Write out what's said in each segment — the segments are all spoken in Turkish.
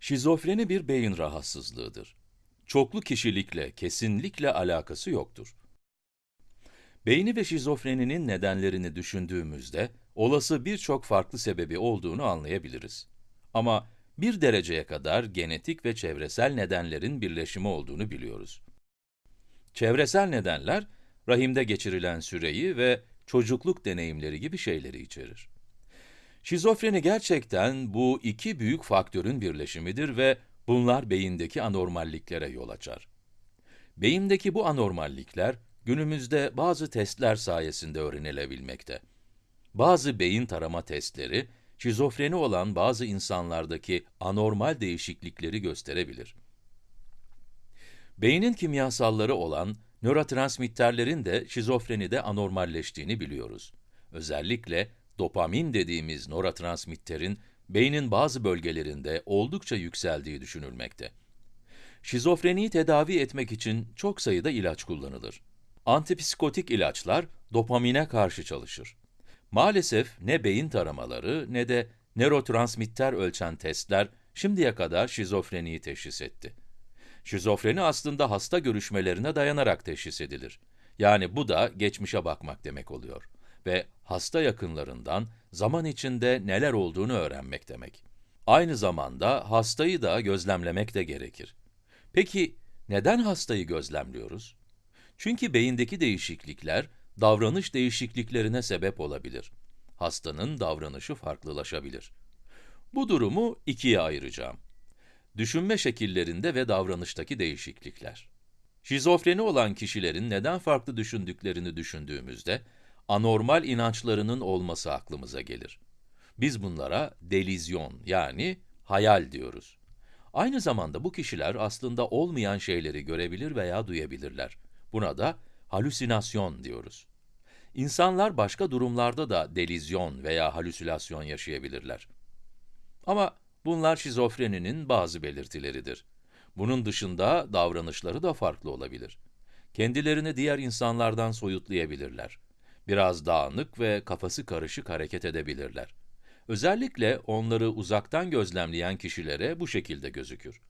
Şizofreni bir beyin rahatsızlığıdır. Çoklu kişilikle kesinlikle alakası yoktur. Beyni ve şizofreninin nedenlerini düşündüğümüzde, olası birçok farklı sebebi olduğunu anlayabiliriz. Ama bir dereceye kadar genetik ve çevresel nedenlerin birleşimi olduğunu biliyoruz. Çevresel nedenler, rahimde geçirilen süreyi ve çocukluk deneyimleri gibi şeyleri içerir. Şizofreni gerçekten bu iki büyük faktörün birleşimidir ve bunlar beyindeki anormalliklere yol açar. Beyindeki bu anormallikler, günümüzde bazı testler sayesinde öğrenilebilmekte. Bazı beyin tarama testleri, şizofreni olan bazı insanlardaki anormal değişiklikleri gösterebilir. Beynin kimyasalları olan nörotransmitterlerin de şizofrenide anormalleştiğini biliyoruz. Özellikle dopamin dediğimiz nörotransmitterin beynin bazı bölgelerinde oldukça yükseldiği düşünülmekte. Şizofreniyi tedavi etmek için çok sayıda ilaç kullanılır. Antipsikotik ilaçlar dopamine karşı çalışır. Maalesef ne beyin taramaları ne de nörotransmitter ölçen testler şimdiye kadar şizofreniyi teşhis etti. Şizofreni aslında hasta görüşmelerine dayanarak teşhis edilir. Yani bu da geçmişe bakmak demek oluyor ve hasta yakınlarından zaman içinde neler olduğunu öğrenmek demek. Aynı zamanda hastayı da gözlemlemek de gerekir. Peki neden hastayı gözlemliyoruz? Çünkü beyindeki değişiklikler davranış değişikliklerine sebep olabilir. Hastanın davranışı farklılaşabilir. Bu durumu ikiye ayıracağım. Düşünme şekillerinde ve davranıştaki değişiklikler. Şizofreni olan kişilerin neden farklı düşündüklerini düşündüğümüzde, anormal inançlarının olması aklımıza gelir. Biz bunlara delizyon yani hayal diyoruz. Aynı zamanda bu kişiler aslında olmayan şeyleri görebilir veya duyabilirler. Buna da halüsinasyon diyoruz. İnsanlar başka durumlarda da delizyon veya halüsinasyon yaşayabilirler. Ama bunlar şizofreninin bazı belirtileridir. Bunun dışında davranışları da farklı olabilir. Kendilerini diğer insanlardan soyutlayabilirler. Biraz dağınık ve kafası karışık hareket edebilirler. Özellikle onları uzaktan gözlemleyen kişilere bu şekilde gözükür.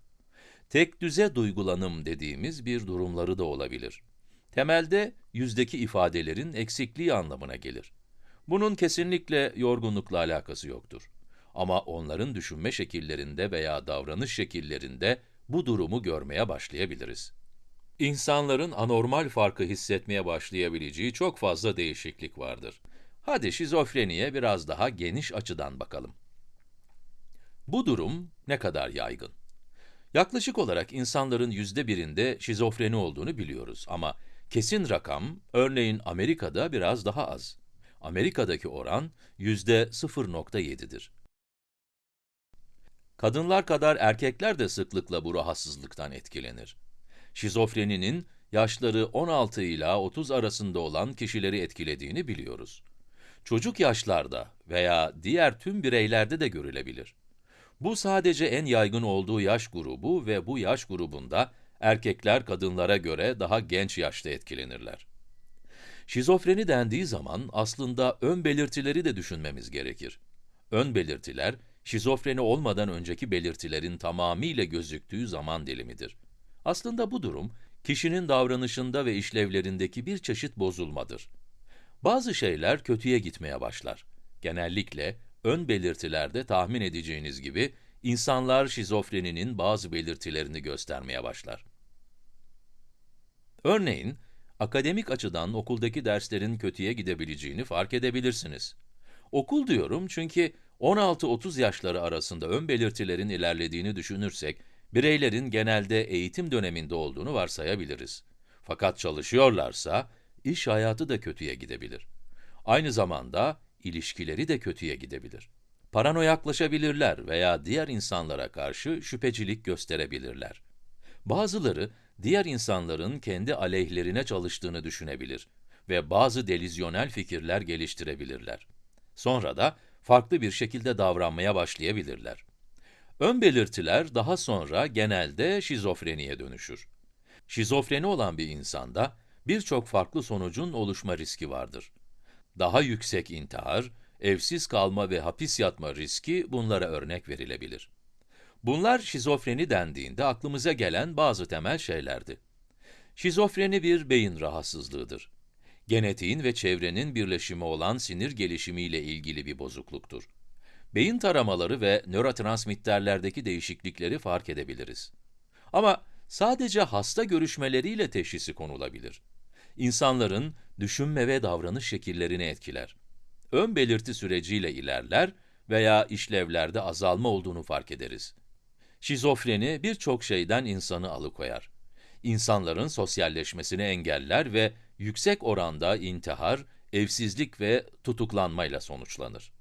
Tek düze duygulanım dediğimiz bir durumları da olabilir. Temelde yüzdeki ifadelerin eksikliği anlamına gelir. Bunun kesinlikle yorgunlukla alakası yoktur. Ama onların düşünme şekillerinde veya davranış şekillerinde bu durumu görmeye başlayabiliriz. İnsanların anormal farkı hissetmeye başlayabileceği çok fazla değişiklik vardır. Hadi şizofreniye biraz daha geniş açıdan bakalım. Bu durum ne kadar yaygın? Yaklaşık olarak insanların yüzde birinde şizofreni olduğunu biliyoruz ama kesin rakam, örneğin Amerika'da biraz daha az. Amerika'daki oran yüzde 0.7'dir. Kadınlar kadar erkekler de sıklıkla bu rahatsızlıktan etkilenir. Şizofreninin yaşları 16 ila 30 arasında olan kişileri etkilediğini biliyoruz. Çocuk yaşlarda veya diğer tüm bireylerde de görülebilir. Bu sadece en yaygın olduğu yaş grubu ve bu yaş grubunda erkekler kadınlara göre daha genç yaşta etkilenirler. Şizofreni dendiği zaman aslında ön belirtileri de düşünmemiz gerekir. Ön belirtiler, şizofreni olmadan önceki belirtilerin tamamıyla gözüktüğü zaman dilimidir. Aslında bu durum, kişinin davranışında ve işlevlerindeki bir çeşit bozulmadır. Bazı şeyler kötüye gitmeye başlar. Genellikle, ön belirtilerde tahmin edeceğiniz gibi, insanlar şizofreninin bazı belirtilerini göstermeye başlar. Örneğin, akademik açıdan okuldaki derslerin kötüye gidebileceğini fark edebilirsiniz. Okul diyorum çünkü 16-30 yaşları arasında ön belirtilerin ilerlediğini düşünürsek, bireylerin genelde eğitim döneminde olduğunu varsayabiliriz. Fakat çalışıyorlarsa, iş hayatı da kötüye gidebilir. Aynı zamanda, ilişkileri de kötüye gidebilir. Paranoyaklaşabilirler veya diğer insanlara karşı şüphecilik gösterebilirler. Bazıları, diğer insanların kendi aleyhlerine çalıştığını düşünebilir ve bazı delizyonel fikirler geliştirebilirler. Sonra da farklı bir şekilde davranmaya başlayabilirler. Ön belirtiler daha sonra genelde şizofreniye dönüşür. Şizofreni olan bir insanda birçok farklı sonucun oluşma riski vardır. Daha yüksek intihar, evsiz kalma ve hapis yatma riski bunlara örnek verilebilir. Bunlar şizofreni dendiğinde aklımıza gelen bazı temel şeylerdi. Şizofreni bir beyin rahatsızlığıdır. Genetiğin ve çevrenin birleşimi olan sinir gelişimiyle ilgili bir bozukluktur. Beyin taramaları ve nörotransmitterlerdeki değişiklikleri fark edebiliriz. Ama sadece hasta görüşmeleriyle teşhisi konulabilir. İnsanların düşünme ve davranış şekillerini etkiler. Ön belirti süreciyle ilerler veya işlevlerde azalma olduğunu fark ederiz. Şizofreni birçok şeyden insanı alıkoyar. İnsanların sosyalleşmesini engeller ve yüksek oranda intihar, evsizlik ve tutuklanmayla sonuçlanır.